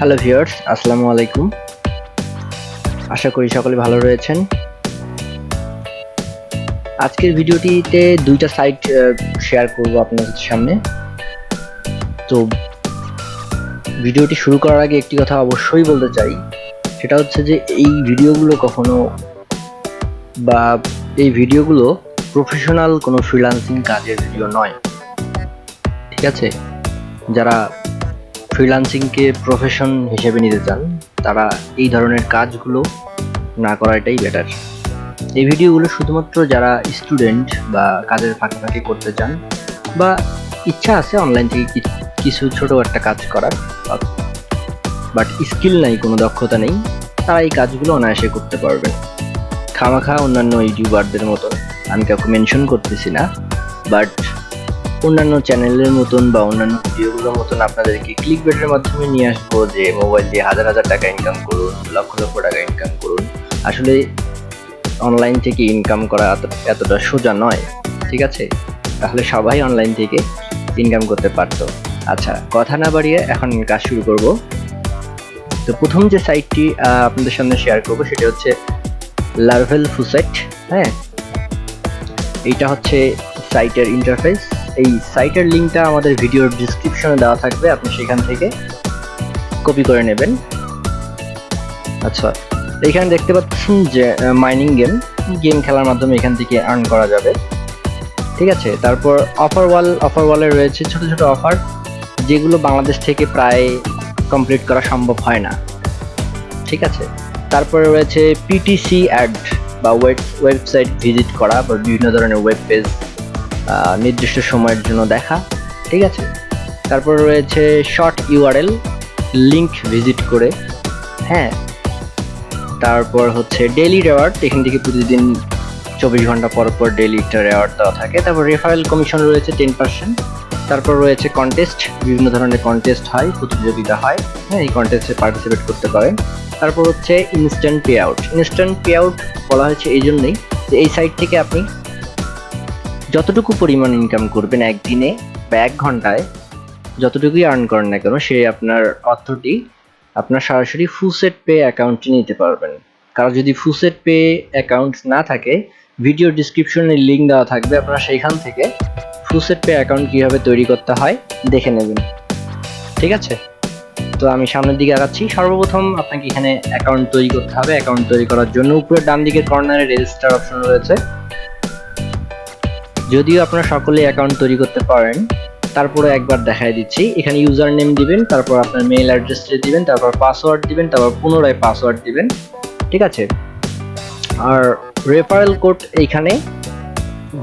Hello viewers আসসালামু আলাইকুম। আশা করি সকলে ভালো রয়েছেন। আজকের ভিডিওটিতে দুইটা সাইট শেয়ার করব আপনাদের সামনে। তো ভিডিওটি শুরু করার আগে একটি কথা অবশ্যই বলতে চাই। সেটা হচ্ছে যে এই ভিডিওগুলো কখনো বা এই ভিডিওগুলো প্রফেশনাল কোনো ফ্রিল্যান্সিং কাজের ভিডিও নয়। ঠিক আছে? যারা ফ্রিল্যান্সিংকে প্রফেশন হিসেবে নিতে চান, তারা এই ধরনের কাজগুলো না করাটাই বেটার এই ভিডিওগুলো শুধুমাত্র যারা স্টুডেন্ট বা কাজের ফাঁকে ফাঁকে করতে চান বা ইচ্ছা আছে অনলাইন থেকে কিছু ছোট একটা কাজ করার, বাট স্কিল নাই, কোনো দক্ষতা নেই, তারা এই কাজগুলো অনায়াসে করতে পারবেন খামাখা অন্যান্য ইউটিউবারদের মতো, আমি কাউকে মেনশন করতেছি না, বাট অন্যান্য চ্যানেলের মতন বা অন্যান্য ভিডিওগুলোর মতন আপনাদেরকে ক্লিক বেটের মাধ্যমে নিয়ে আসব যে মোবাইল দিয়ে হাজার হাজার টাকা ইনকাম করুন, লক্ষ লক্ষ টাকা ইনকাম করুন। আসলে অনলাইন থেকে ইনকাম করা এতটা সোজা নয়, ঠিক আছে? তাহলে সবাই অনলাইন থেকে ইনকাম করতে পারতো। আচ্ছা কথা না বাড়িয়ে এখন কাজ শুরু করব। তো প্রথম যে সাইটটি আপনাদের সামনে শেয়ার করব সেটা হচ্ছে লার্ভেল ফুসাইট হ্যাঁ? এইটা হচ্ছে সাইটের ইন্টারফেস এই সাইটের লিঙ্কটা আমাদের ভিডিওর ডিসক্রিপশনে দেওয়া থাকবে, আপনি সেখান থেকে কপি করে নেবেন। আচ্ছা এখানে দেখতে পাচ্ছেন যে মাইনিং গেম গেম খেলার মাধ্যমে এখান থেকে আর্ন করা যাবে। ঠিক আছে, তারপর অফার ওয়াল অফার ওয়ালে রয়েছে ছোট ছোট অফার যেগুলো বাংলাদেশ থেকে প্রায় কমপ্লিট করা সম্ভব হয় না। ঠিক আছে, তারপরে রয়েছে পিটিসি অ্যাড বা ওয়েব ওয়েবসাইট ভিজিট করা, বা বিভিন্ন ধরনের ওয়েব পেজ নির্দিষ্ট সময়ের জন্য দেখা, ঠিক আছে? তারপর রয়েছে শর্ট ইউআরএল লিংক ভিজিট করে হ্যাঁ? তারপর হচ্ছে ডেইলি রেওয়ার্ড এখান থেকে প্রতিদিন চব্বিশ ঘণ্টা পর পর ডেইলি একটা রেওয়ার্ড দেওয়া থাকে। তারপর রেফারেল কমিশন রয়েছে টেন পার্সেন্ট তারপর রয়েছে কন্টেস্ট বিভিন্ন ধরনের কন্টেস্ট হয়, প্রতিযোগিতা হয় হ্যাঁ? এই কন্টেস্টে পার্টিসিপেট করতে পারেন। তারপর হচ্ছে instant pay out instant pay out বলা হয়েছে এই জন্যই যে এই সাইট থেকে আপনি যতটুকু পরিমাণ ইনকাম করবেন একদিনে বা এক ঘন্টায়, যতটুকুই আর্ন করেন না কেন, সে আপনার অর্থটি আপনার সরাসরি ফুসেট পে অ্যাকাউন্টে নিতে পারবেন। কারণ যদি ফুসেট পে অ্যাকাউন্ট না থাকে ভিডিও ডিসক্রিপশনে লিঙ্ক দেওয়া থাকবে আপনারা সেইখান থেকে ফুসেট পে অ্যাকাউন্ট কীভাবে তৈরি করতে হয় দেখে নেবেন। ঠিক আছে? তো আমি সামনের দিকে আগাচ্ছি। সর্বপ্রথম আপনাকে এখানে অ্যাকাউন্ট তৈরি করতে হবে। অ্যাকাউন্ট তৈরি করার জন্য উপরে ডান দিকের কর্নারে রেজিস্টার অপশন রয়েছে। যদিও আপনারা সকলে অ্যাকাউন্ট তৈরি করতে পারেন, তারপরে একবার দেখাই দিচ্ছি। এখানে ইউজার নেম দিবেন, তারপর আপনার মেইল অ্যাড্রেসটা দিবেন, তারপর পাসওয়ার্ড দিবেন, তারপর পুনরায় পাসওয়ার্ড দিবেন। ঠিক আছে? আর রেফারেল কোড এইখানে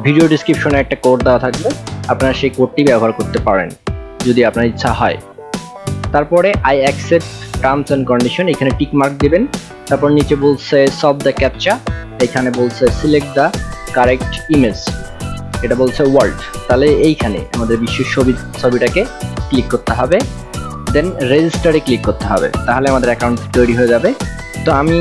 ভিডিও ডিসক্রিপশনে একটা কোড দেওয়া থাকবে। আপনারা সেই কোডটি ব্যবহার করতে পারেন, যদি আপনার ইচ্ছা হয়। তারপরে I accept terms and condition এখানে টিক মার্ক দিবেন। তারপর নিচে বলছে সব দ্য ক্যাপচা এখানে বলছে সিলেক্ট দ্য কারেক্ট ইমেজ এটা বলছে ওয়ার্ল্ড তাহলে এইখানে আমাদের বিশ্বের ছবি, ছবিটাকে ক্লিক করতে হবে দেন রেজিস্টারে ক্লিক করতে হবে। তাহলে আমাদের অ্যাকাউন্ট তৈরি হয়ে যাবে। তো আমি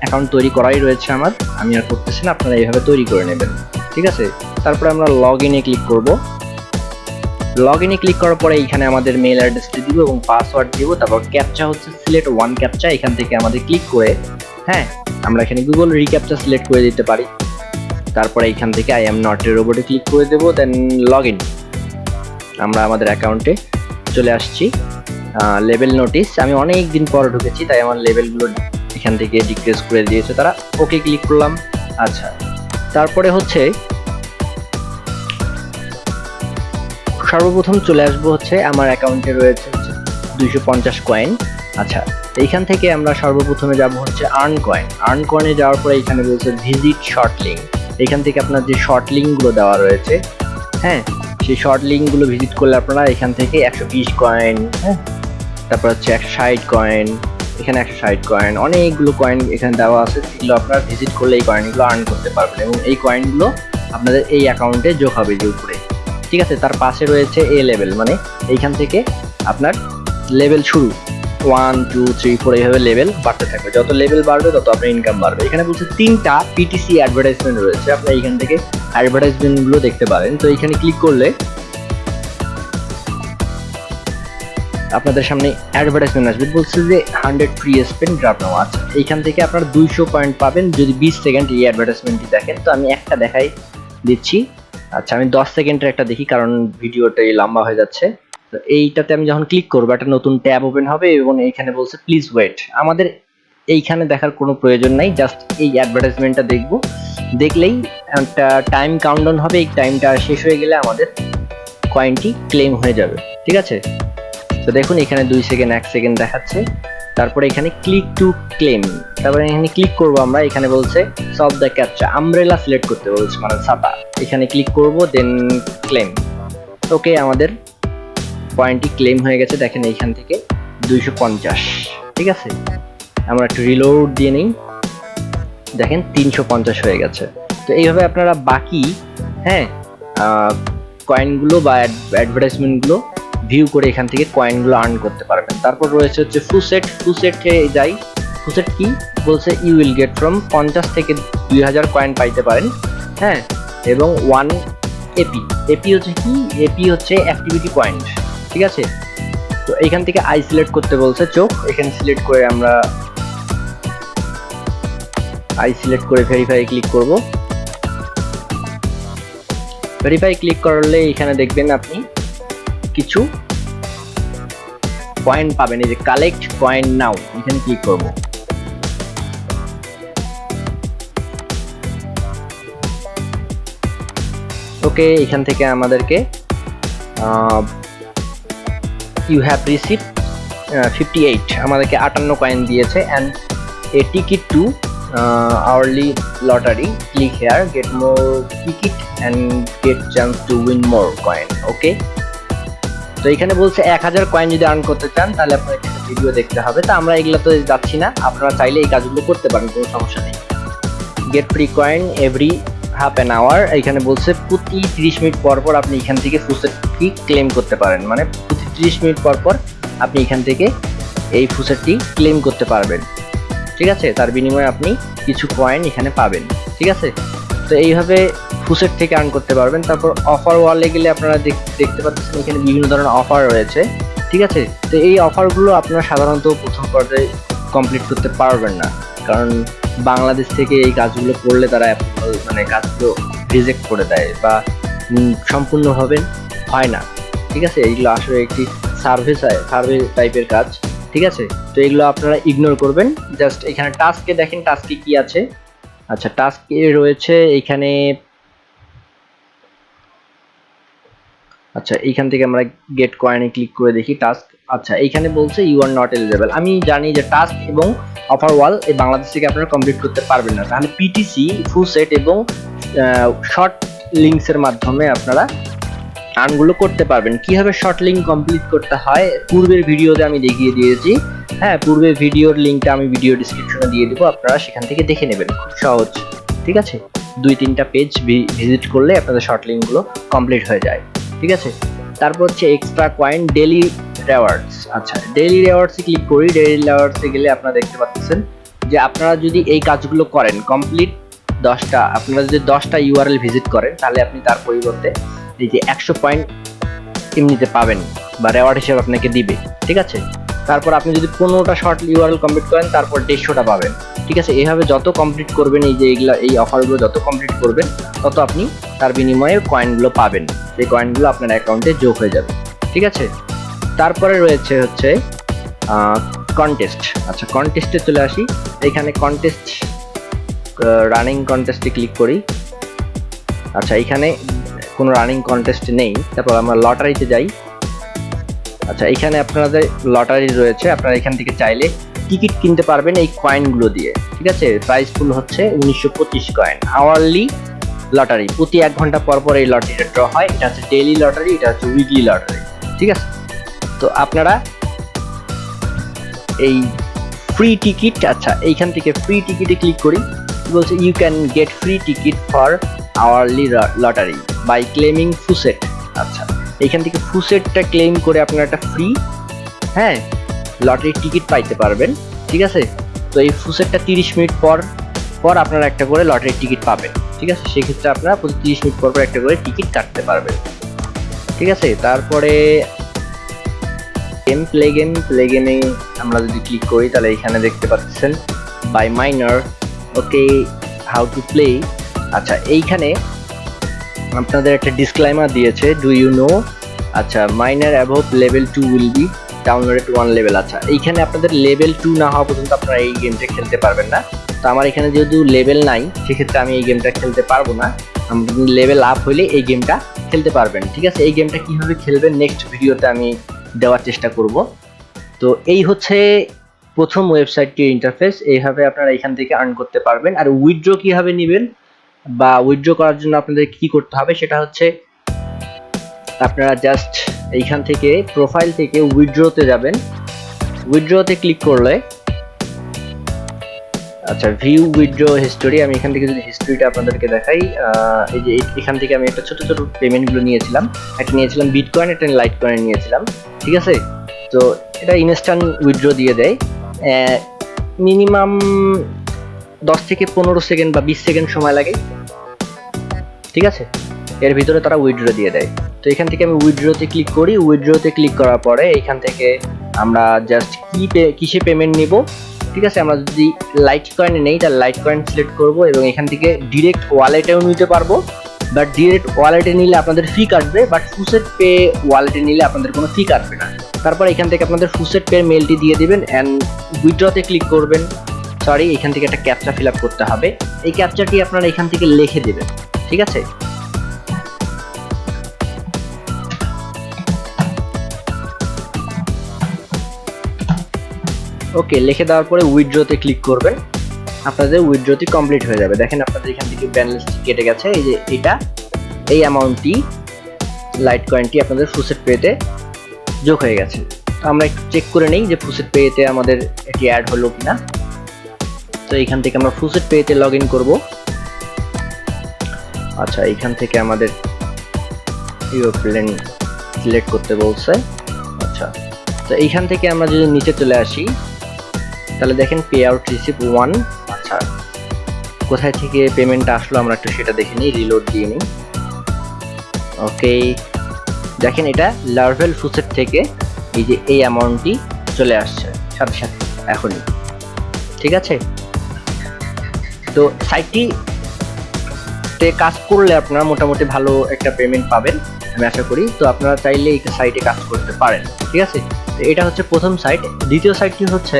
অ্যাকাউন্ট তৈরি করাই রয়েছে আমার, আমি আর করতেছি না, আপনারা এইভাবে তৈরি করে নেবেন। ঠিক আছে? তারপরে আমরা লগ ইনে ক্লিক করব। লগ ইনে ক্লিক করার পরে এখানে আমাদের মেল অ্যাড্রেসটি দিব এবং পাসওয়ার্ড দিব। তারপর ক্যাপচা হচ্ছে সিলেক্ট ওয়ান ক্যাপচা এখান থেকে আমাদের ক্লিক করে হ্যাঁ আমরা এখানে গুগল রিক্যাপচা সিলেক্ট করে দিতে পারি। তারপরে এখান থেকে আই এম নট এর রোবটে ক্লিক করে দেবো দেন লগ ইন আমরা আমাদের অ্যাকাউন্টে চলে আসছি। লেভেল নোটিস আমি অনেক দিন পর ঢুকেছি, তাই আমার লেভেলগুলো এখান থেকে ডিক্রিজ করে দিয়েছে তারা। ওকে ক্লিক করলাম। আচ্ছা। তারপরে হচ্ছে, সর্বপ্রথম চলে আসব হচ্ছে আমার অ্যাকাউন্টে রয়েছে দুইশো পঞ্চাশ কয়েন আচ্ছা এইখান থেকে আমরা সর্বপ্রথমে যাব হচ্ছে আর্ন কয়েন আর্ন কয়েনে যাওয়ার পরে এখানে রয়েছে ভিজিট শর্ট লিঙ্ক এখান থেকে আপনার যে শর্ট লিঙ্কগুলো দেওয়া রয়েছে হ্যাঁ? সেই শর্ট লিঙ্কগুলো ভিজিট করলে আপনারা এখান থেকে একশো বিশ কয়েন হ্যাঁ? তারপর হচ্ছে একশো ষাট কয়েন এখানে একশো ষাট কয়েন অনেকগুলো কয়েন এখানে দেওয়া আছে সেগুলো আপনারা ভিজিট করলে এই কয়েনগুলো আর্ন করতে পারবেন এবং এই কয়েনগুলো আপনাদের এই অ্যাকাউন্টে যোগ হবে যে উপরে। ঠিক আছে? তার পাশে রয়েছে এ লেভেল মানে এইখান থেকে আপনার লেভেল শুরু। ওয়ান টু থ্রি ফোর এইভাবে লেভেল বাড়তে থাকবে। যত লেভেল বাড়বে, তত আপনার ইনকাম বাড়বে। এখানে বলছে তিনটা পিটিসি অ্যাডভার্টাইজমেন্ট রয়েছে। আপনি এইখান থেকে অ্যাডভার্টাইজমেন্টগুলো দেখতে পারেন। তো এইখানে ক্লিক করলে আপনাদের সামনে অ্যাডভার্টাইজমেন্ট আসবে। বলছে যে hundred free spin draft now আচ্ছা এইখান থেকে আপনারা দুইশো পয়েন্ট পাবেন যদি বিশ সেকেন্ড এই অ্যাডভার্টাইজমেন্টটি দেখেন। তো আমি একটা দেখাই দিচ্ছি। আচ্ছা আমি দশ সেকেন্ডের একটা দেখি, কারণ ভিডিওটাই লম্বা হয়ে যাচ্ছে। তো এইটাতে আমি যখন ক্লিক করব, একটা নতুন ট্যাব ওপেন হবে এবং এইখানে বলছে প্লিজ ওয়েট আমাদের এইখানে দেখার কোনো প্রয়োজন নাই জাস্ট এই অ্যাডভার্টাইজমেন্টটা দেখব। দেখলেই একটা টাইম কাউন্টডাউন হবে, এই টাইমটা শেষ হয়ে গেলে আমাদের কয়েনটি ক্লেম হয়ে যাবে, ঠিক আছে? তো দেখুন, এখানে দুই সেকেন্ড এক সেকেন্ড দেখাচ্ছে। তারপরে এখানে ক্লিক টু ক্লেম তারপরে এখানে ক্লিক করব আমরা, এখানে বলছে সব দ্য ক্যাপচা আমব্রেলা সিলেক্ট করতে বলছে মানে ছাতা এখানে ক্লিক করব দেন ক্লেম ওকে, আমাদের পয়েন্টটি ক্লেম হয়ে গেছে, দেখেন এইখান থেকে দুইশো পঞ্চাশ, ঠিক আছে? আমরা একটু রিলোড দিয়ে নিই। দেখেন তিনশো পঞ্চাশ হয়ে গেছে। তো এইভাবে আপনারা বাকি হ্যাঁ কয়েনগুলো বা অ্যাডভার্টাইজমেন্টগুলো ভিউ করে এখান থেকে কয়েনগুলো আর্ন করতে পারবেন। তারপর রয়েছে হচ্ছে ফুসেট ফুসেটে যাই। ফুসেট কি? বলছে ইউ উইল গেট ফ্রম পঞ্চাশ থেকে দুই হাজার কয়েন পাইতে পারেন হ্যাঁ? এবং ওয়ান এপি এপি হচ্ছে কি? এপি হচ্ছে অ্যাক্টিভিটি পয়েন্ট ঠিক আছে? তো এখান থেকে আই সিলেক্ট করতে বলছে চোখ, এখানে সিলেক্ট করে আমরা আই সিলেক্ট করে ভেরিফাই ক্লিক করব। ভেরিফাই ক্লিক করলে এখানে দেখবেন আপনি কিছু পয়েন্ট পাবেন, এই যে কালেক্ট কয়েন নাও এখানে ক্লিক করব। ওকে এখান থেকে আমাদেরকে you have receive fifty eight আমাদেরকে আটান্ন কয়েন দিয়েছে and a ticket to hourly lottery click here get more ticket and get chance to win more coin okay তো এখানে বলছে এক হাজার কয়েন যদি আর্ন করতে চান, তাহলে আপনার একটা ভিডিও দেখতে হবে। তো আমরা এগুলো তো যাচ্ছি না, আপনারা চাইলে এই কাজগুলো করতে পারেন, কোনো সমস্যা নেই। Get free coin every half an hour এখানে বলছে প্রতি তিরিশ মিনিট পর পর আপনি এখান থেকে ফুসেটটি ক্লেম করতে পারেন মানে প্রতি তিরিশ মিনিট পর পর আপনি এখান থেকে এই ফুসেটটি ক্লেম করতে পারবেন। ঠিক আছে? তার বিনিময়ে আপনি কিছু কয়েন এখানে পাবেন। ঠিক আছে? তো এইভাবে ফুসেট থেকে আর্ন করতে পারবেন। তারপর অফার ওয়ালে গেলে আপনারা দেখতে পাচ্ছেন এখানে বিভিন্ন ধরনের অফার রয়েছে। ঠিক আছে? তো এই অফারগুলো আপনারা সাধারণত প্রথম পর্যায়ে কমপ্লিট করতে পারবেন না। কারণ বাংলাদেশ থেকে এই কাজগুলো করলে তারা মানে কাজগুলো রিজেক্ট করে দেয় বা সম্পূর্ণভাবে হয় না। ঠিক আছে? এইগুলো আসলে একটি সার্ভে সার্ভে টাইপের কাজ, ঠিক আছে? তো এগুলো আপনারা ইগনোর করবেন। জাস্ট এখানে টাস্কে দেখেন টাস্কে কি আছে। আচ্ছা টাস্কে রয়েছে এখানে আচ্ছা এইখান থেকে আমরা গেট কয়েনে ক্লিক করে দেখি টাস্ক আচ্ছা এইখানে বলছে ইউ আর নট এলিজেবল আমি জানি যে টাস্ক এবং অফার ওয়াল এই বাংলাদেশ থেকে আপনারা কমপ্লিট করতে পারবেন না। তাহলে পিটিসি ফুল সেট এবং শর্ট লিঙ্কসের মাধ্যমে আপনারা আর্নগুলো করতে পারবেন। কীভাবে শর্ট লিঙ্ক কমপ্লিট করতে হয়, পূর্বের ভিডিওতে আমি দেখিয়ে দিয়েছি। হ্যাঁ পূর্বের ভিডিওর লিঙ্কটা আমি ভিডিও ডিসক্রিপশনে দিয়ে দেবো, আপনারা সেখান থেকে দেখে নেবেন খুব সহজ। ঠিক আছে? দুই, তিনটা পেজ ভিজিট করলে আপনাদের শর্ট লিঙ্কগুলো কমপ্লিট হয়ে যায়। ঠিক আছে? তারপর হচ্ছে এক্সট্রা কয়েন ডেলি রেওয়ার্ডস আচ্ছা ডেলি রেওয়ার্ডসে ক্লিক করি ডেলি রেওয়ার্ডসে গেলে আপনারা দেখতে পাচ্ছেন যে আপনারা যদি এই কাজগুলো করেন কমপ্লিট দশটা, আপনারা যদি দশটা ইউআরএল ভিজিট করেন, তাহলে আপনি তার পরিবর্তে এই যে একশো পয়েন্ট এমনিতে পাবেন বা রেওয়ার্ড হিসেবে আপনাকে দিবে, ঠিক আছে? তারপর আপনি যদি পনেরোটা শর্ট ইউআরএল কমপ্লিট করেন, তারপর দেড়শোটা পাবেন, ঠিক আছে? এইভাবে যত কমপ্লিট করবেন, এই যে এইগুলো এই অফারগুলো যত কমপ্লিট করবেন, তত আপনি তার বিনিময়ে কয়েনগুলো পাবেন। সেই কয়েনগুলো আপনার অ্যাকাউন্টে যোগ হয়ে যাবে, ঠিক আছে? তারপরে রয়েছে হচ্ছে কন্টেস্ট আচ্ছা কন্টেস্টে চলে আসি। এখানে কন্টেস্ট রানিং কন্টেস্টে ক্লিক করি। আচ্ছা এখানে কোনো রানিং কন্টেস্ট নেই। তারপর আমরা লটারিতে যাই। আচ্ছা এখানে আপনাদের লটারি রয়েছে। আপনারা এখান থেকে চাইলে টিকিট কিনতে পারবেন এই কয়েনগুলো দিয়ে। ঠিক আছে? প্রাইস ফুল হচ্ছে উনিশশো পঁচিশ কয়েন আওয়ারলি লটারি প্রতি এক ঘণ্টা পর পর এই লটারিটা ড্র হয়। এটা হচ্ছে ডেইলি লটারি এটা হচ্ছে উইকলি লটারি ঠিক আছে? তো আপনারা এই ফ্রি টিকিট আচ্ছা এইখান থেকে ফ্রি টিকিটে ক্লিক করি। বলছে you can get free ticket for hourly lottery by claiming faucet আচ্ছা এইখান থেকে ফুসেটটা ক্লেম করে আপনারা একটা ফ্রি হ্যাঁ লটারির টিকিট পাইতে পারবেন, ঠিক আছে? তো এই ফুসেটটা তিরিশ মিনিট পর পর আপনারা একটা করে লটারির টিকিট পাবেন, ঠিক আছে? সেক্ষেত্রে আপনারা প্রতি তিরিশ মিনিট পর পর একটা করে টিকিট কাটতে পারবেন, ঠিক আছে? তারপরে গেম প্লে গেম প্লে গেমে আমরা যদি ক্লিক করি, তাহলে এখানে দেখতে পাচ্ছেন by miner okay how to play আচ্ছা এইখানে আপনাদের একটা ডিসক্লাইমার দিয়েছে ডু ইউ নো আচ্ছা miner above level two will be downloaded one level আচ্ছা এইখানে আপনাদের লেভেল টু না হওয়া পর্যন্ত আপনারা এই গেমটা খেলতে পারবেন না। তো আমার এখানে যেহেতু লেভেল নাই, সেক্ষেত্রে আমি এই গেমটা খেলতে পারব না। লেভেল আপ হইলে এই গেমটা খেলতে পারবেন, ঠিক আছে? এই গেমটা কীভাবে খেলবেন নেক্সট ভিডিওতে আমি দেওয়ার চেষ্টা করব। তো এই হচ্ছে প্রথম ওয়েবসাইটটির ইন্টারফেস এইভাবে আপনারা এখান থেকে আর্ন করতে পারবেন। আর উইথড্র কীভাবে নেবেন? বা উইথড্র করার জন্য আপনাদের কি করতে হবে সেটা হচ্ছে আপনারা জাস্ট এইখান থেকে প্রোফাইল থেকে উইথড্রতে যাবেন। উইথড্রতে ক্লিক করলে আচ্ছা ভিউ উইথড্র হিস্টোরি আমি এখান থেকে যদি হিস্টোরিটা আপনাদেরকে দেখাই এই যে এখান থেকে আমি একটা ছোট ছোট পেমেন্টগুলো নিয়েছিলাম। একটা নিয়েছিলাম বিটকয়েন একটা লাইট কয়েন নিয়েছিলাম, ঠিক আছে? তো এটা ইনস্ট্যান্ট উইথড্র দিয়ে দেয়। মিনিমাম দশ থেকে পনেরো সেকেন্ড বা বিশ সেকেন্ড সময় লাগে। ঠিক আছে? এর ভিতরে তারা উইড্রো দিয়ে দেয়। তো এখান থেকে আমি উইড্রোতে ক্লিক করি। উইড্রোতে ক্লিক করার পরে এখান থেকে আমরা জাস্ট কি কিসে পেমেন্ট নিব? ঠিক আছে? আমরা যদি লাইট কয়েনে নেই, তাহলে লাইট কয়েন সিলেক্ট করব এবং এখান থেকে ডিরেক্ট ওয়ালেটেও নিতে পারব। বাট ডিরেক্ট ওয়ালেটে নিলে আপনাদের ফি কাটবে বাট ফুসেট পে ওয়ালেটে নিলে আপনাদের কোনো ফি কাটবে না। তারপর এখান থেকে আপনাদের ফুসেট পে মেলটি দিয়ে দিবেন অ্যান্ড উইথড্রতে ক্লিক করবেন। সরি, এখান থেকে একটা ক্যাপচা ফিল করতে হবে। এই ক্যাপচাটি আপনারা এখান থেকে লিখে দেবেন, ঠিক আছে? ওকে, লিখে দেওয়ার পরে উইথড্রতে ক্লিক করবেন। আপনাদের উইথড্রটি কমপ্লিট হয়ে যাবে। দেখেন আপনাদের এখান থেকে ব্যালেন্সটি কেটে গেছে। এই যে এটা, এই অ্যামাউন্টটি লাইট কয়েনটি আপনাদের ফুসেট পেতে যোগ হয়ে গেছে। আমরা একটু চেক করে নেই যে ফুসেট পেতে আমাদের এটি অ্যাড হলো কিনা। তো এখান থেকে আমরা ফুসেট পেতে লগ ইন করব। আচ্ছা এখান থেকে আমাদের প্লেন সিলেক্ট করতে বলছে। আচ্ছা তো এইখান থেকে আমরা যদি নিচে চলে আসি, তাহলে দেখেন পে আউট রিসিভ ওয়ান আচ্ছা কোথায় থেকে পেমেন্টটা আসলো আমরা একটু সেটা দেখে নিই রিলোড দিয়ে নিই। ওকে দেখেন এটা লার্ভেল ফুসেট থেকে এই যে এই অ্যামাউন্টটি চলে আসছে, সাথে সাথে এখনই। ঠিক আছে? তো সাইটটি তে কাজ করলে আপনারা মোটামুটি ভালো একটা পেমেন্ট পাবেন, আমি আশা করি। তো আপনারা চাইলে এই সাইটে কাজ করতে পারেন, ঠিক আছে? এটা হচ্ছে প্রথম সাইট দ্বিতীয় সাইটটি হচ্ছে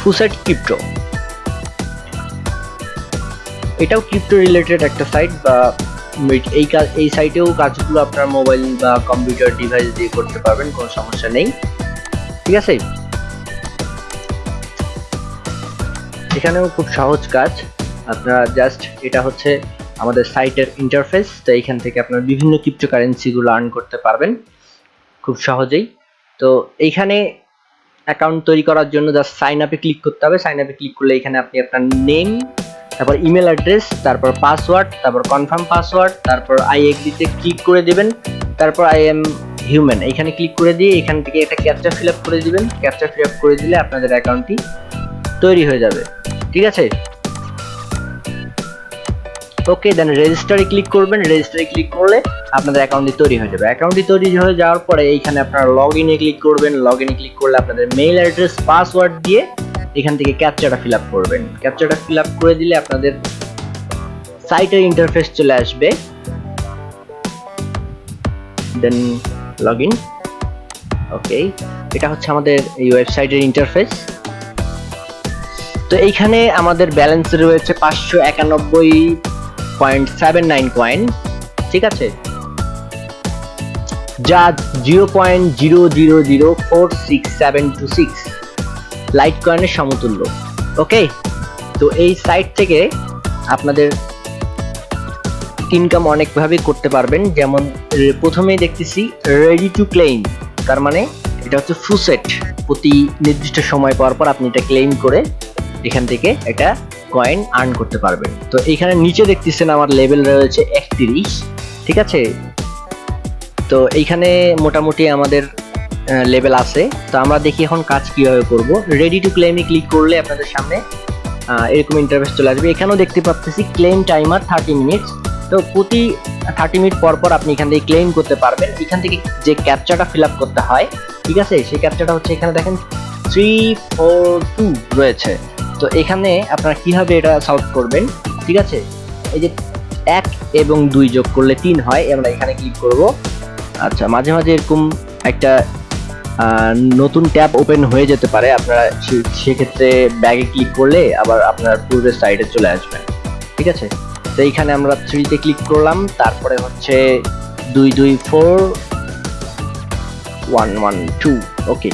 ফুসাইট ক্রিপ্টো এটাও ক্রিপ্টো রিলেটেড একটা সাইট বা এই কাজ এই সাইটেও কাজগুলো আপনার মোবাইল বা কম্পিউটার ডিভাইস দিয়ে করতে পারবেন, কোনো সমস্যা নেই, ঠিক আছে? এখানেও খুব সহজ কাজ। আপনারা জাস্ট এটা হচ্ছে আমাদের সাইটের ইন্টারফেস তো এইখান থেকে আপনার বিভিন্ন ক্রিপ্টো কারেন্সিগুলো আর্ন করতে পারবেন। খুব সহজেই। তো এইখানে অ্যাকাউন্ট তৈরি করার জন্য জাস্ট সাইন আপে ক্লিক করতে হবে। সাইন আপে ক্লিক করলে এখানে আপনি আপনার নেম তারপর ইমেল অ্যাড্রেস তারপর পাসওয়ার্ড তারপর কনফার্ম পাসওয়ার্ড তারপর আই এগ্রিতে ক্লিক করে দেবেন। তারপর আই এম হিউম্যান এখানে ক্লিক করে দিয়ে এখান থেকে একটা ক্যাপচা ফিল আপ করে দিবেন। ক্যাপচা ফিল আপ করে দিলে আপনাদের অ্যাকাউন্টটি তৈরি হয়ে যাবে। ঠিক আছে? ওকে দেন রেজিস্টারে ক্লিক করবেন। রেজিস্টারে ক্লিক করলে আপনাদের অ্যাকাউন্টটি তৈরি হয়ে যাবে। অ্যাকাউন্টটি তৈরি হয়ে যাওয়ার পরে এইখানে আপনারা লগ ইনে ক্লিক করবেন। লগ ইনে ক্লিক করলে আপনাদের মেইল অ্যাড্রেস পাসওয়ার্ড দিয়ে এখান থেকে ক্যাপচাটা ফিল আপ করবেন। ক্যাপচাটা ফিল আপ করে দিলে আপনাদের সাইটের ইন্টারফেস চলে আসবে। দেন লগ ইন ওকে এটা হচ্ছে আমাদের এই ওয়েবসাইটের ইন্টারফেস তো এইখানে আমাদের ব্যালেন্স রয়েছে পাঁচশো একানব্বই পয়েন্ট সেভেন নাইন কয়েন ঠিক আছে? যা zero point zero zero zero four six seven two six lite কয়েনের সমতুল্য ওকে তো এই সাইট থেকে আপনাদের ইনকাম অনেকভাবে করতে পারবেন, যেমন প্রথমেই দেখতেছি রেডি টু ক্লেইম তার মানে এটা হচ্ছে ফুসেট প্রতি নির্দিষ্ট সময় পর পর আপনি এটা ক্লেইম করে এখান থেকে একটা কয়েন আর্ন করতে পারবেন তো এখানে নিচে দেখতেছেন আমার লেভেল রয়েছে একত্রিশ, ঠিক আছে? তো এইখানে মোটামুটি আমাদের লেভেল আছে। তো আমরা দেখি এখন কাজ কীভাবে করব। রেডি টু ক্লেমে ক্লিক করলে আপনাদের সামনে এরকম ইন্টারভেস চলে আসবে। এখানেও দেখতে পাচ্ছি ক্লেম টাইমার থার্টি মিনিটস তো প্রতি থার্টি মিনিট পর পর আপনি এখান থেকে ক্লেম করতে পারবেন। এখান থেকে যে ক্যাপচাটা ফিল করতে হয়, ঠিক আছে? সেই ক্যাপচাটা হচ্ছে এখানে দেখেন থ্রি ফোর টু রয়েছে। তো এখানে আপনারা কীভাবে এটা সলভ করবেন, ঠিক আছে? এই যে এক এবং দুই যোগ করলে তিন হয়, আমরা এখানে ক্লিক করব। আচ্ছা মাঝে মাঝে এরকম একটা নতুন ট্যাব ওপেন হয়ে যেতে পারে, আপনারা সেক্ষেত্রে ব্যাগে ক্লিক করলে আবার আপনার পূর্বের সাইডে চলে আসবেন ঠিক আছে? তো এইখানে আমরা থ্রিতে ক্লিক করলাম, তারপরে হচ্ছে দুই দুই four one one two okay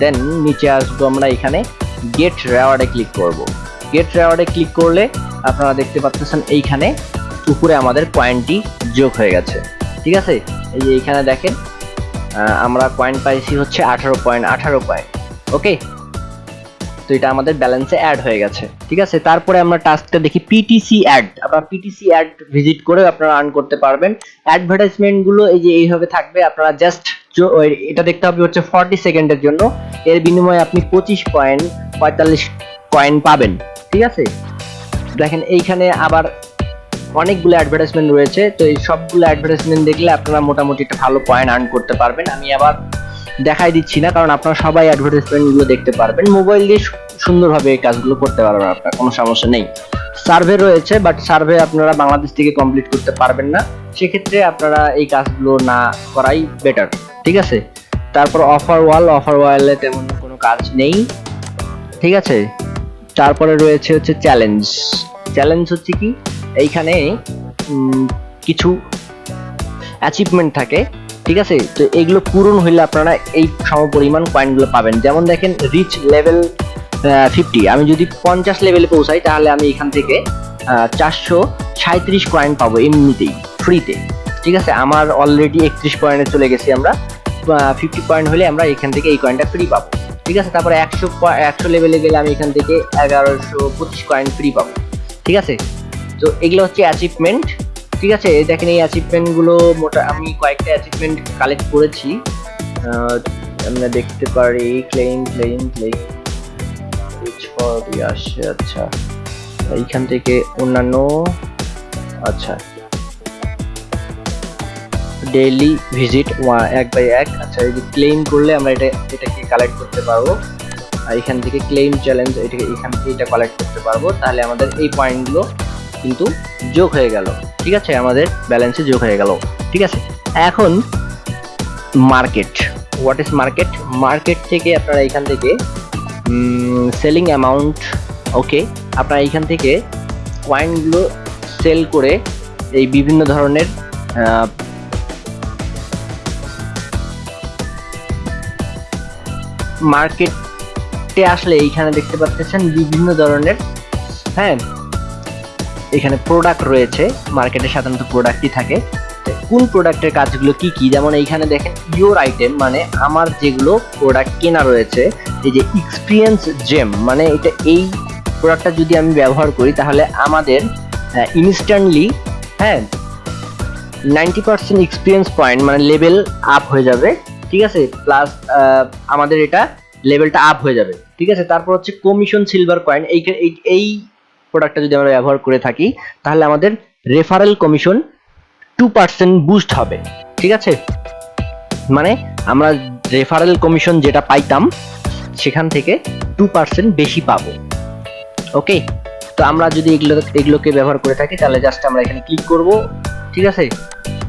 then নিচে আসব আমরা এখানে। গেট রেওয়ার্ডে ক্লিক করব। গেট রেওয়ার্ডে ক্লিক করলে আপনারা দেখতে পাচ্ছেন এইখানে উপরে আমাদের পয়েন্টটি যোগ হয়ে গেছে। ঠিক আছে? এই যে এইখানে দেখেন আমরা পয়েন্ট পাইছি হচ্ছে আঠারো পয়েন্ট আঠারো পয়েন্ট ওকে তো এটা আমাদের ব্যালেন্সে অ্যাড হয়ে গেছে। ঠিক আছে? তারপরে আমরা টাস্কটা দেখি পিটিসি অ্যাড আপনারা পিটিসি অ্যাড ভিজিট করে আপনারা আর্ন করতে পারবেন। অ্যাডভার্টাইজমেন্টগুলো এই যে এইভাবে থাকবে, আপনারা জাস্ট এটা দেখতে হবে হচ্ছে ফর্টি সেকেন্ডের জন্য। এর বিনিময়ে আপনি পঁচিশ পয়েন্ট পঁয়তাল্লিশ কয়েন পাবেন, ঠিক আছে? দেখেন, এইখানে আবার অনেকগুলো অ্যাডভার্টাইজমেন্ট রয়েছে, তো এই সবগুলো অ্যাডভার্টাইজমেন্ট দেখলে আপনারা মোটামুটি একটা ভালো পয়েন্ট আর্ন করতে পারবেন। আমি আবার দেখাই দিচ্ছি না, কারণ আপনারা সবাই অ্যাডভার্টাইজমেন্টগুলো দেখতে পারবেন। মোবাইল দিয়ে সুন্দরভাবে এই কাজগুলো করতে পারবেন আপনার, কোনো সমস্যা নেই। সার্ভে রয়েছে বাট সার্ভে আপনারা বাংলাদেশ থেকে কমপ্লিট করতে পারবেন না। সেক্ষেত্রে আপনারা এই কাজগুলো না করাই বেটার ঠিক আছে? তারপর অফার ওয়াল অফার ওয়ালে তেমন কোনো কাজ নেই। ঠিক আছে? তারপরে রয়েছে হচ্ছে চ্যালেঞ্জ চ্যালেঞ্জ হচ্ছে কি? এইখানে কিছু অ্যাচিভমেন্ট থাকে, ঠিক আছে? তো এগুলো পূরণ হইলে আপনারা এই সমপরিমাণ কয়েনগুলো পাবেন। যেমন দেখেন রিচ লেভেল ফিফটি আমি যদি পঞ্চাশ লেভেলে পৌঁছাই, তাহলে আমি এখান থেকে চারশো সাঁত্রিশ কয়েন পাবো এমনিতেই ফ্রিতে ঠিক আছে? আমার অলরেডি একত্রিশ পয়েন্টে চলে গেছি আমরা। ফিফটি পয়েন্ট হলে আমরা এখান থেকে এই কয়েনটা ফ্রি পাবো। ঠিক আছে? তারপরে একশো একশো লেভেলে গেলে আমি এখান থেকে এগারোশো পঁচিশ কয়েন ফ্রি পাবো। ঠিক আছে? তো এগুলো হচ্ছে অ্যাচিভমেন্ট ঠিক আছে? দেখেন এই অ্যাচিভমেন্টগুলো মোটা আমি কয়েকটা অ্যাচিভমেন্ট কালেক্ট করেছি। আমরা দেখতে পারি ক্লেম রিচ ফর আসছে আচ্ছা। এইখান থেকে অন্যান্য আচ্ছা। ডেইলি ভিজিট ওয়া এক বাই এক। আচ্ছা এই করলে আমরা এটা এটাকে কালেক্ট করতে পারব। এখান থেকে ক্লেম চ্যালেঞ্জ এটাকে এখান থেকে এটা কালেক্ট করতে পারব। তাহলে আমাদের এই পয়েন্টগুলো কিন্তু যোগ হয়ে গেল। ঠিক আছে? আমাদের ব্যালেন্সে যোগ হয়ে গেল। ঠিক আছে? এখন market what is market market থেকে আপনারা এখান থেকে সেলিং অ্যামাউন্ট ওকে আপনারা এইখান থেকে কয়েনগুলো সেল করে এই বিভিন্ন ধরনের মার্কেটে আসলে এইখানে দেখতে পাচ্ছেন বিভিন্ন ধরনের হ্যাঁ এখানে প্রোডাক্ট রয়েছে। মার্কেটে সাধারণত প্রোডাক্টই থাকে। কোন প্রোডাক্টের কাজগুলো কি কি? যেমন এইখানে দেখেন ইওর আইটেম মানে আমার যেগুলো প্রোডাক্ট কেনা রয়েছে, এই যে এক্সপিরিয়েন্স জেম মানে এটা এই প্রোডাক্টটা যদি আমি ব্যবহার করি, তাহলে আমাদের ইনস্ট্যান্টলি হ্যাঁ নাইনটি পার্সেন্ট এক্সপিরিয়েন্স পয়েন্ট মানে লেভেল আপ হয়ে যাবে। ঠিক আছে? প্লাস আমাদের এটা লেভেলটা আপ হয়ে যাবে। ঠিক আছে? তারপর হচ্ছে কমিশন সিলভার কয়েন এই এই- প্রোডাক্টটা যদি আমরা ব্যবহার করে থাকি, তাহলে আমাদের referral commission two percent boost হবে। ঠিক আছে? মানে আমরা রেফারেল কমিশন যেটা পাইতাম, সেখান থেকে টু পার্সেন্ট বেশি পাবো। ওকে তো আমরা যদি এগুলো এগুলোকে ব্যবহার করে থাকি, তাহলে জাস্ট আমরা এখানে ক্লিক করব। ঠিক আছে?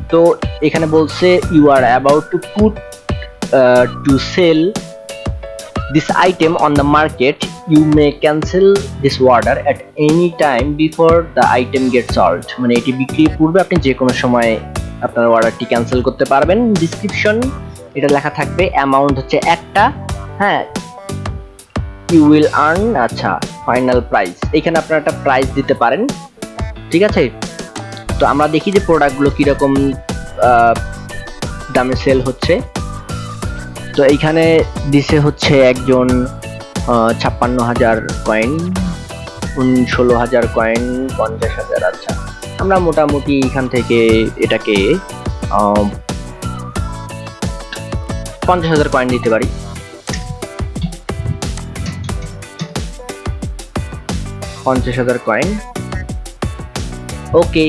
তো এখানে বলছে you are about to put to sell this item on the market, you may cancel this order at any time before the item gets sold. মানে এটি বিক্রির পূর্বে আপনি যে কোনো সময় আপনার অর্ডারটি ক্যান্সেল করতে পারবেন। ডিসক্রিপশন এটা লেখা থাকবে অ্যামাউন্ট হচ্ছে একটা হ্যাঁ ইউ উইল আর্ন আচ্ছা ফাইনাল প্রাইস এখানে আপনারা একটা প্রাইস দিতে পারেন, ঠিক আছে? তো আমরা দেখি যে প্রোডাক্টগুলো কীরকম দামে সেল হচ্ছে। তো এইখানে দিছে হচ্ছে একজন ছাপ্পান্ন হাজার কয়েন ষোলো হাজার কয়েন, পঞ্চাশ হাজার আচ্ছা। আমরা মোটামুটি এখান থেকে এটাকে পঞ্চাশ হাজার কয়েন দিতে পারি। পঞ্চাশ হাজার coin. Okay,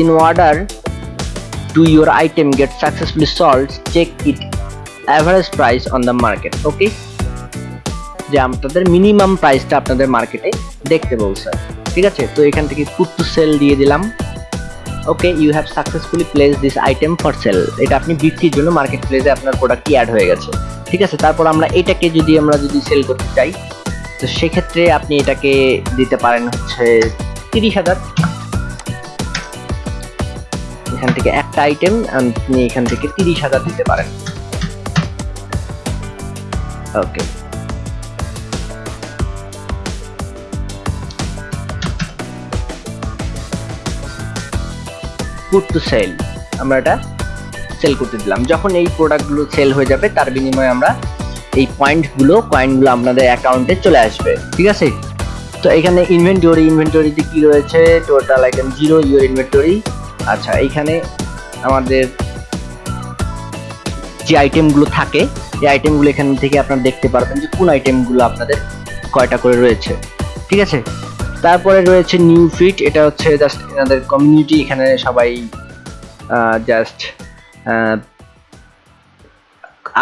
in order to your item get successfully sold check it average price on the market okay যে আপনাদের মিনিমাম প্রাইসটা আপনাদের মার্কেটে দেখতে বলছে। ঠিক আছে? তো এখান থেকে পুট টু সেল দিয়ে দিলাম। Okay you have successfully place this item for sell এটা আপনি বিক্রির জন্য মার্কেট প্লেসে আপনার প্রোডাক্টটি অ্যাড হয়ে গেছে। ঠিক আছে? তারপর আমরা এটাকে যদি আমরা যদি সেল করতে চাই, তো সেক্ষেত্রে আপনি এটাকে দিতে পারেন হচ্ছে তিরিশ হাজার। এখান থেকে একটা আইটেম আপনি এখান থেকে তিরিশ হাজার দিতে পারেন। ওকে পুট টু সেল আমরা এটা সেল করতে দিলাম। যখন এই প্রোডাক্টগুলো সেল হয়ে যাবে, তার বিনিময়ে আমরা এই পয়েন্টগুলো কয়েনগুলো আপনাদের অ্যাকাউন্টে চলে আসবে। ঠিক আছে? তো এখানে ইনভেন্টরি ইনভেন্টরিতে কি রয়েছে? Total item zero your inventory আচ্ছা এইখানে আমাদের যে আইটেমগুলো থাকে এই আইটেমগুলো এখান থেকে আপনারা দেখতে পারবেন যে কোন আইটেমগুলো আপনাদের কয়টা করে রয়েছে। ঠিক আছে? তারপরে রয়েছে নিউ ফিট এটা হচ্ছে জাস্ট এনাদের কমিউনিটি এখানে সবাই জাস্ট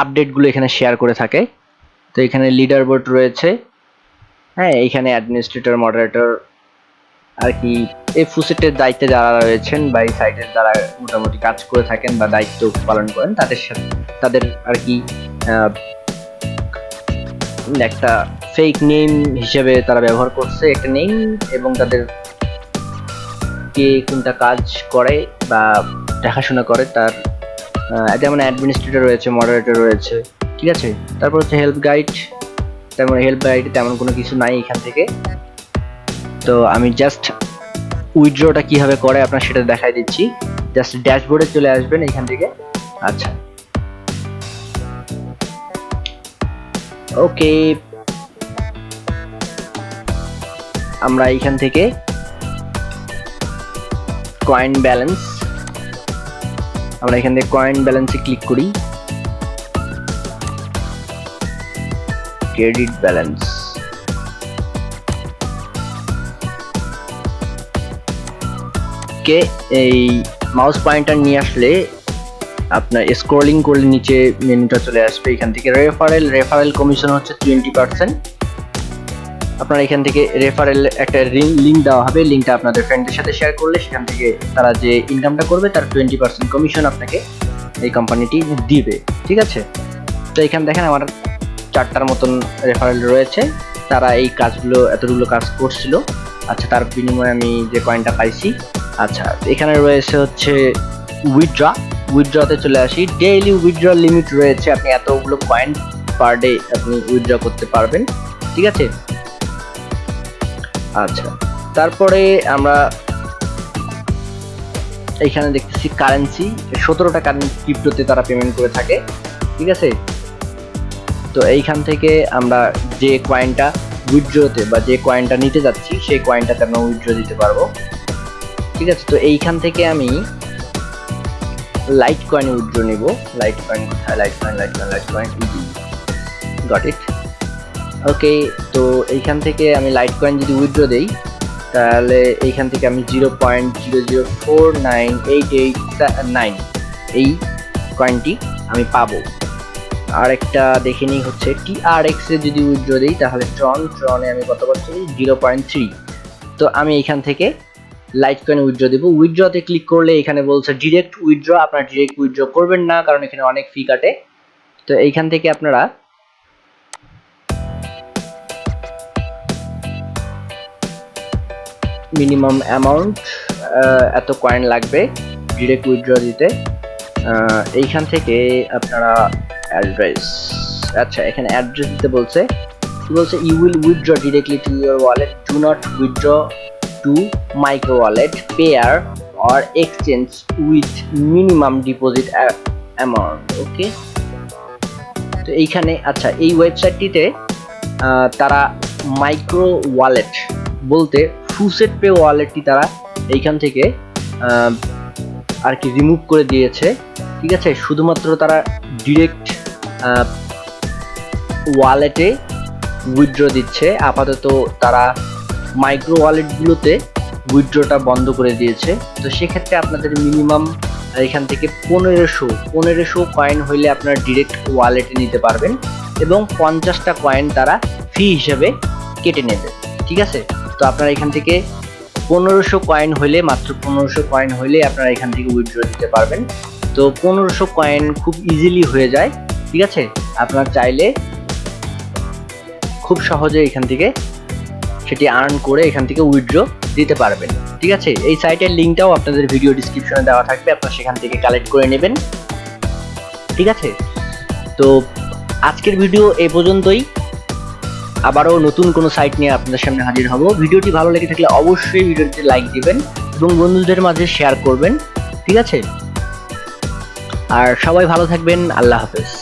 আপডেটগুলো এখানে শেয়ার করে থাকে। তো এখানে লিডার বোর্ড রয়েছে। হ্যাঁ এখানে অ্যাডমিনিস্ট্রেটর মডারেটর আর কি, এই ফুসেটের দায়িত্বে যারা রয়েছেন বা এই সাইটের যারা মোটামুটি কাজ করে থাকেন বা দায়িত্ব পালন করেন, তাদের সাথে, তাদের আর কি একটা ফেক নেম হিসেবে তারা ব্যবহার করছে, একটা নেম এবং তাদের কে কোনটা কাজ করে বা দেখাশোনা করে তার যেমন অ্যাডমিনিস্ট্রেটর রয়েছে মডারেটর রয়েছে, ঠিক আছে? তারপর হচ্ছে হেল্প গাইড তেমন হেল্প গাইড তেমন কোনো কিছু নাই এখান থেকে। তো আমি জাস্ট উইথড্রটা কীভাবে করে আপনার সেটা দেখাই দিচ্ছি। জাস্ট ড্যাশবোর্ডে চলে আসবেন এখান থেকে। আচ্ছা। ওকে। আমরা এখান থেকে কয়েন ব্যালেন্স আমরা এখান থেকে কয়েন ব্যালেন্সে ক্লিক করি। ক্রেডিট ব্যালেন্স কে এই মাউস পয়েন্টার নিয়ে আসলে আপনার স্ক্রলিং করলে নিচে মেনুটা চলে আসবে, এখান থেকে রেফারেল রেফারেল কমিশন হচ্ছে টোয়েন্টি পার্সেন্ট আপনার এখান থেকে রেফারেল একটা লিঙ্ক দেওয়া হবে লিঙ্কটা আপনাদের ফ্রেন্ডের সাথে শেয়ার করলে সেখান থেকে তারা যে ইনকামটা করবে তার টোয়েন্টি পার্সেন্ট কমিশন আপনাকে এই কোম্পানিটি দিবে, ঠিক আছে? তো এখানে দেখেন আমার চারটার মতন রেফারেল রয়েছে, তারা এই কাজগুলো, এতগুলো কাজ করছিল। আচ্ছা তার বিনিময়ে আমি যে কয়েনটা পাইছি আচ্ছা এখানে রয়েছে হচ্ছে উইথড্রা উইথড্রতে চলে আসি। ডেইলি উইথড্র লিমিট রয়েছে, আপনি এতগুলো কয়েন পার ডে আপনি উইথড্র করতে পারবেন। ঠিক আছে? আচ্ছা তারপরে আমরা এখানে দেখতেছি কারেন্সি সতেরোটা কারেন্সি ক্রিপ্টোতে তারা পেমেন্ট করে থাকে। ঠিক আছে? তো এইখান থেকে আমরা যে কয়েনটা উইথড্রতে বা যে কয়েনটা নিতে যাচ্ছি, সেই কয়েনটাতে আমরা উইথড্র দিতে পারব। ঠিক আছে? তো এইখান থেকে আমি লাইট কয়েন উইথড্র নিব। লাইট কয়েন কোথায়? Lite coin lite coin lite coin got it okay তো এইখান থেকে আমি লাইট কয়েন যদি উইথড্র দেই, তাহলে এইখান থেকে আমি zero point zero zero four nine eight eight nine এই কয়েনটি আমি পাবো। আর একটা দেখে নিই হচ্ছে টি আর এক্স যদি উইথড্র দিই, তাহলে ট্রন ট্রনে আমি কত পাচ্ছি? জিরো পয়েন্ট থ্রি তো আমি এইখান থেকে লাইট কয়েন উইথড্র দেবো। উইথড্রতে ক্লিক করলে এখানে বলছে ডিরেক্ট উইথড্র আপনারা ডিরেক্ট উইথড্র করবেন না, কারণ এখানে অনেক ফি কাটে। তো এইখান থেকে আপনারা মিনিমাম অ্যামাউন্ট এত কয়েন লাগবে ডিরেক্ট উইথড্র দিতে। এইখান থেকে আপনারা অ্যাড্রেস আচ্ছা এখানে অ্যাড্রেস দিতে বলছে। বলছে? You will withdraw directly to your wallet do not withdraw to micro wallet payer or exchange with minimum deposit amount okay তো এইখানে আচ্ছা এই ওয়েবসাইটটিতে তারা মাইক্রো ওয়ালেট বলতে ফুসেট পে ওয়ালেটটি তারা এইখান থেকে আর কি রিমুভ করে দিয়েছে, ঠিক আছে? শুধুমাত্র তারা ডিরেক্ট ওয়ালেটে উইথড্র দিচ্ছে, আপাতত তারা মাইক্রো ওয়ালেটগুলোতে উইথড্রটা বন্ধ করে দিয়েছে। তো সেক্ষেত্রে আপনাদের মিনিমাম এখান থেকে পনেরোশো পনেরোশো কয়েন হইলে আপনারা ডিরেক্ট ওয়ালেটে নিতে পারবেন এবং পঞ্চাশটা কয়েন তারা ফি হিসেবে কেটে নেবে, ঠিক আছে? তো আপনারা এখান থেকে পনেরোশো কয়েন হইলে, মাত্র পনেরোশো কয়েন হইলে আপনারা এখান থেকে উইথড্র দিতে পারবেন। তো পনেরোশো কয়েন খুব ইজিলি হয়ে যায়, ঠিক আছে? আপনার চাইলে খুব সহজে এখান থেকে সেটি আর্ন করে এখান থেকে উইথড্র দিতে পারবেন। ঠিক আছে? এই সাইটের লিঙ্কটাও আপনাদের ভিডিও ডিসক্রিপশনে দেওয়া থাকবে। আপনারা সেখান থেকে কালেক্ট করে নেবেন। ঠিক আছে? তো আজকের ভিডিও এ পর্যন্তই। আবারও নতুন কোনো সাইট নিয়ে আপনাদের সামনে হাজির হব। ভিডিওটি ভালো লেগে থাকলে অবশ্যই ভিডিওটিতে লাইক দিবেন এবং বন্ধুদের মাঝে শেয়ার করবেন। ঠিক আছে? আর সবাই ভালো থাকবেন। আল্লাহ হাফেজ।